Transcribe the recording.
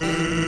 Mm-hmm.